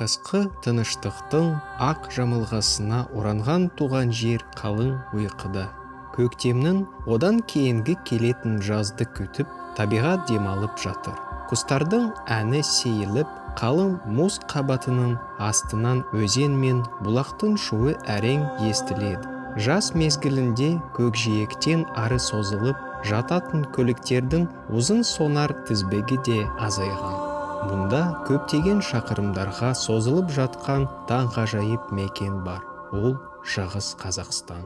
қысқы тыныштықтың ақ жамылғысына оранған туған жер қалың ұйқыда. Көктемнің одан кейінгі келетін жазды күтіп табиғат демалып жатыр. Құстардың әні сейіліп қалың мұз қабатының астынан өзен мен бұлақтың шуы әрең естіледі. Жаз мезгілінде көкжиектен ары созылып жататын көліктердің ұзын сонар тізбегі де азайған. Мұнда көптеген шақырымдарға созылып жатқан таңғажайып мекен бар. Ол шығыс қазақстан.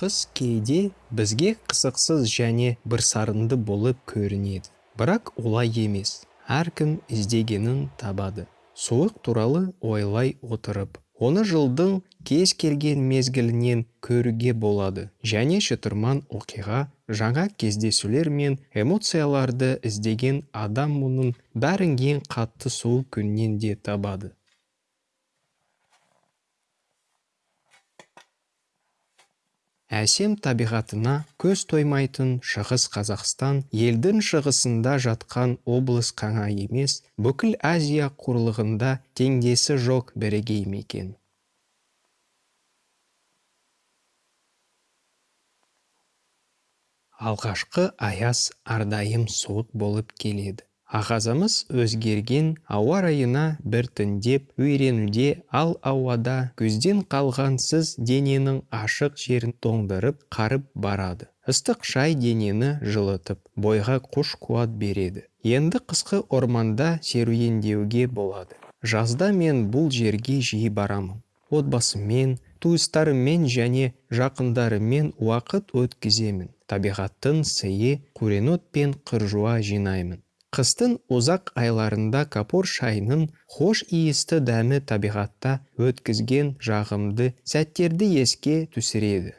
Қыс кейде бізге қызықсыз және бірсарынды болып көрінеді. Бірақ олай емес. Әркім іздегенін табады. Суық туралы ойлай отырып оны жылдың кез келген мезгілінен көруге болады. Және шытырман оқиға жаңа кездесулер мен эмоцияларды іздеген адам мұның бәрін ең қатты суық күннен де табады. Әсем табиғатына көз тоймайтын шығыс қазақстан елдің шығысында жатқан облыс қана емес бүкіл азия құрлығында теңдесі жоқ бірегей мекен. Алғашқы аяз әрдайым суық болып келеді. Ағазымыз өзгерген ауа райына біртіндеп үйренуде ал ауада көзден қалған сыз дененің ашық жерін тоңдырып қарып барады. Ыстық шай денені жылытып бойға күш қуат береді. Енді қысқы орманда серуендеуге болады. Жазда мен бұл жерге жиі барамын. Отбасыммен туыстарыммен және жақындарыммен уақыт өткіземін. Табиғаттың сыйы қуренот пен қыржуа жинаймын. Қыстың ұзақ айларында капор шайының хош иісті дәмі табиғатта өткізген жағымды сәттерді еске түсіреді.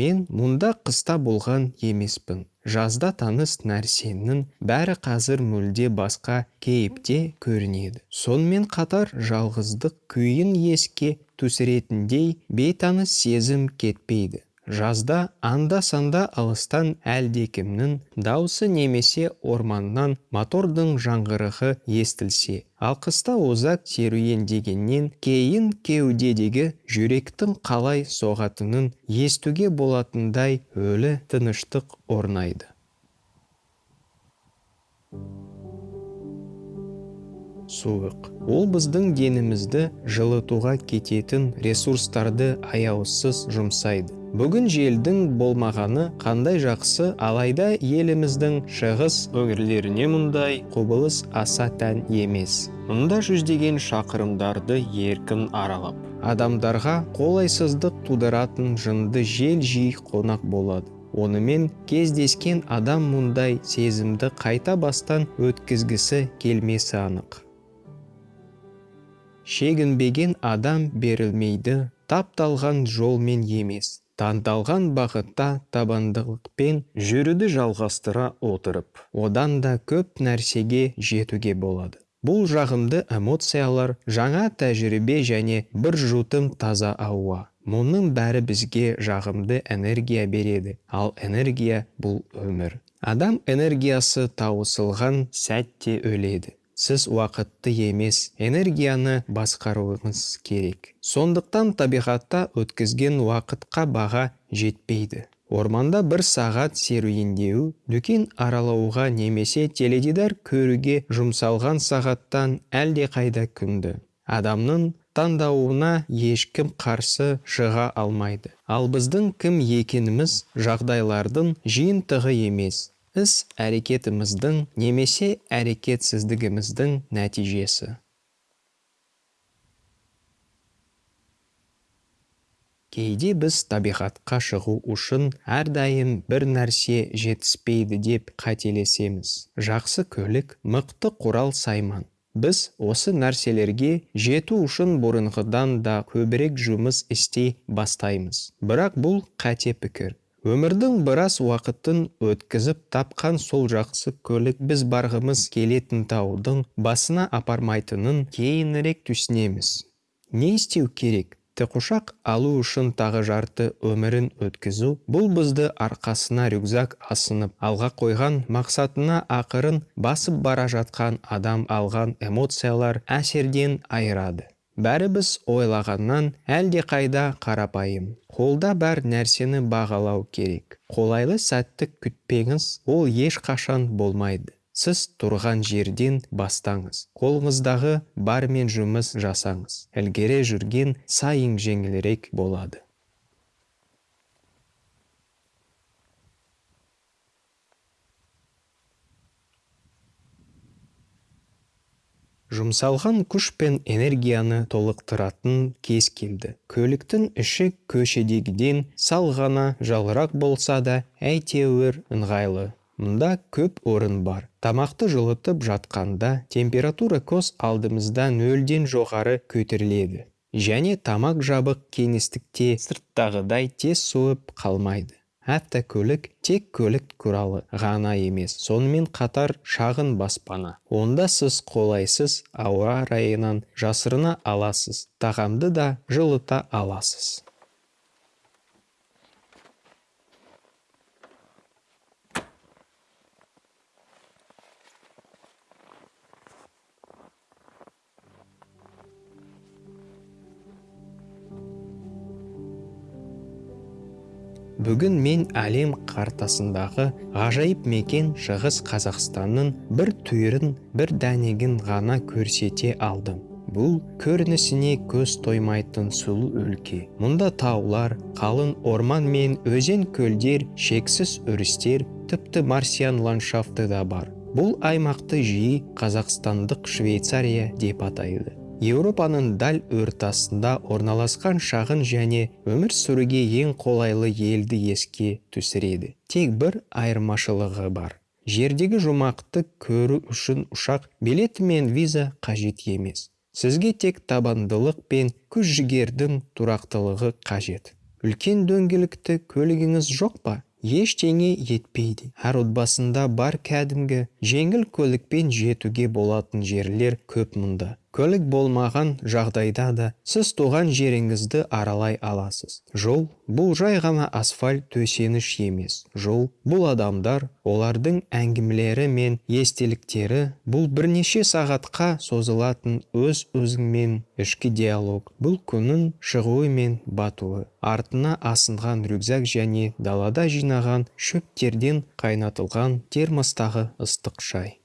Мен мұнда қыста болған емеспін. Жазда таныс нәрсенің бәрі қазір мүлде басқа кейіпте көрінеді. Сонымен қатар жалғыздық күйін еске түсіретіндей бейтаныс сезім кетпейді. Жазда анда-санда алыстан әлдекімнің даусы немесе орманнан мотордың жаңғырығы естілсе ал қыста ұзақ серуендегеннен кейін кеудедегі жүректің қалай соғатынын естуге болатындай өлі тыныштық орнайды. Суық. Ол біздің денімізді жылытуға кететін ресурстарды аяусыз жұмсайды. Бүгін желдің болмағаны қандай жақсы алайда еліміздің шығыс өңірлеріне мұндай құбылыс аса тән емес. Мұнда жүздеген шақырымдарды еркін аралап адамдарға қолайсыздық тудыратын жынды жел жиі қонақ болады. Онымен кездескен адам мұндай сезімді қайта бастан өткізгісі келмесі анық. Шегінбеген адам берілмейді тапталған жолмен емес. Таңдалған бағытта табандылықпен жүруді жалғастыра отырып одан да көп нәрсеге жетуге болады. Бұл жағымды эмоциялар жаңа тәжірибе және бір жұтым таза ауа. Мұның бәрі бізге жағымды энергия береді. Ал энергия бұл өмір. Адам энергиясы таусылған сәтте өледі. Сіз уақытты емес энергияны басқаруыңыз керек. Сондықтан табиғатта өткізген уақытқа баға жетпейді. Орманда бір сағат серуендеу дүкен аралауға немесе теледидар көруге жұмсалған сағаттан әлдеқайда күнді. Адамның таңдауына ешкім қарсы шыға алмайды. Ал біздің кім екеніміз жағдайлардың жиынтығы емес. Іс әрекетіміздің немесе әрекетсіздігіміздің нәтижесі. Кейде біз табиғатқа шығу үшін әрдайым бір нәрсе жетіспейді деп қателесеміз. Жақсы көлік мықты құрал сайман. Біз осы нәрселерге жету үшін бұрынғыдан да көбірек жұмыс істей бастаймыз. Бірақ бұл қате пікір. Өмірдің біраз уақытын өткізіп тапқан сол жақсы көлік біз барғымыз келетін таудың басына апармайтынын кейінірек түсінеміз. Не істеу керек? Тікұшақ алу үшін тағы жарты өмірін өткізу бұл бізді арқасына рюкзак асынып алға қойған мақсатына ақырын басып бара жатқан адам алған эмоциялар әсерден айырады. Бәрібіз ойлағаннан әлде қайда қарапайым. Қолда бар нәрсені бағалау керек. Қолайлы сәтті күтпеңіз ол ешқашан болмайды. Сіз тұрған жерден бастаңыз. Қолыңыздағы бармен жұмыс жасаңыз. Ілгері жүрген сайын жеңілірек болады. Жұмсалған күш пен энергияны толықтыратын кез келді. Көліктің іші көшедегіден сал ғана жалырақ болса да әйтеуір ыңғайлы. Мұнда көп орын бар. Тамақты жылытып жатқанда температура көз алдымызда нөлден жоғары көтеріледі. Және тамақ жабық кеңістікте сырттағыдай тез суып қалмайды. Автокөлік тек көлік туралы ғана емес сонымен қатар шағын баспана. Онда сіз қолайсыз ауа райынан жасырына аласыз тағамды да жылыта аласыз. Бүгін мен әлем қартасындағы ғажайып мекен шығыс қазақстанның бір түйірін бір дәнегін ғана көрсете алдым. Бұл көрінісіне көз тоймайтын сұлу өлке. Мұнда таулар қалың орман мен өзен көлдер шексіз өрістер тіпті марсиан ландшафты да бар. Бұл аймақты жиі қазақстандық швейцария деп атайды. Еуропаның дәл ортасында орналасқан шағын және өмір сүруге ең қолайлы елді еске түсіреді. Тек бір айырмашылығы бар. Жердегі жұмақты көру үшін ұшақ билеті мен виза қажет емес. Сізге тек табандылық пен күш жігердің тұрақтылығы қажет. Үлкен дөңгелекті көлігіңіз жоқ па? Ештеңе етпейді. Әр отбасында бар кәдімгі жеңіл көлікпен жетуге болатын жерлер көп мұнда. Көлік болмаған жағдайда да сіз туған жеріңізді аралай аласыз. Жол бұл жай ғана асфальт төсеніш емес. Жол бұл адамдар олардың әңгімелері мен естеліктері бұл бірнеше сағатқа созылатын өз өзіңмен ішкі диалог бұл күннің шығуы мен батуы артына асынған рюкзак және далада жинаған шөптерден қайнатылған термостағы ыстық шай.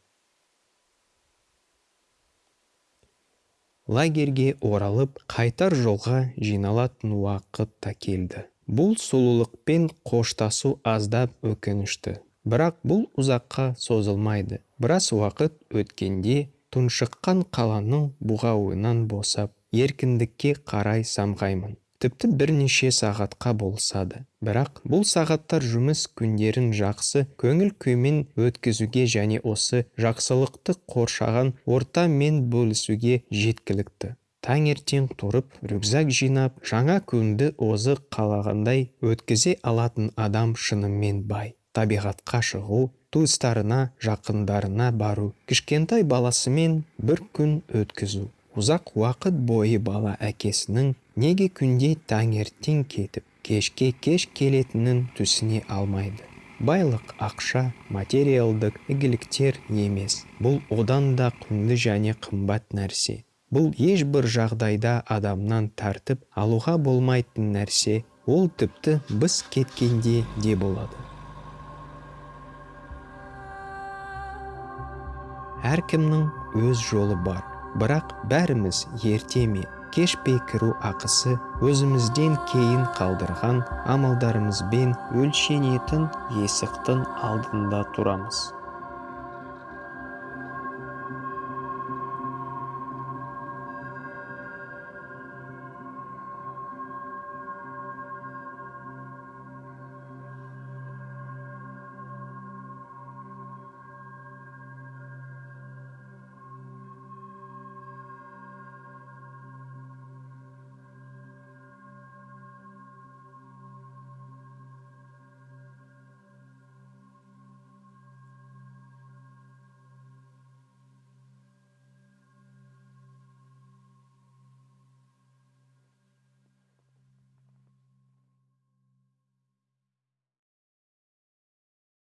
Лагерьге оралып қайтар жолға жиналатын уақыт та келді. Бұл сұлулықпен қоштасу аздап өкінішті. Бірақ бұл ұзаққа созылмайды. Біраз уақыт өткенде тұншыққан қаланың бұғауынан босап еркіндікке қарай самғаймын. Тіпті бірнеше сағатқа болса да бірақ бұл сағаттар жұмыс күндерін жақсы көңіл күймен өткізуге және осы жақсылықты қоршаған ортамен бөлісуге жеткілікті. Таңертең тұрып рюкзак жинап жаңа күнді өзі қалағандай өткізе алатын адам шынымен бай. Табиғатқа шығу туыстарына жақындарына бару кішкентай баласымен бір күн өткізу. Ұзақ уақыт бойы бала әкесінің неге күнде таңертең кетіп кешке кеш келетінін түсіне алмайды. Байлық ақша материалдық игіліктер емес. Бұл одан да құнды және қымбат нәрсе. Бұл ешбір жағдайда адамнан тартып алуға болмайтын нәрсе. Ол тіпті біз кеткенде де болады. Әркімнің өз жолы бар. Бірақ бәріміз ерте ме? Кеш пе кіру ақысы өзімізден кейін қалдырған амалдарымызбен өлшенетін есіктің алдында тұрамыз.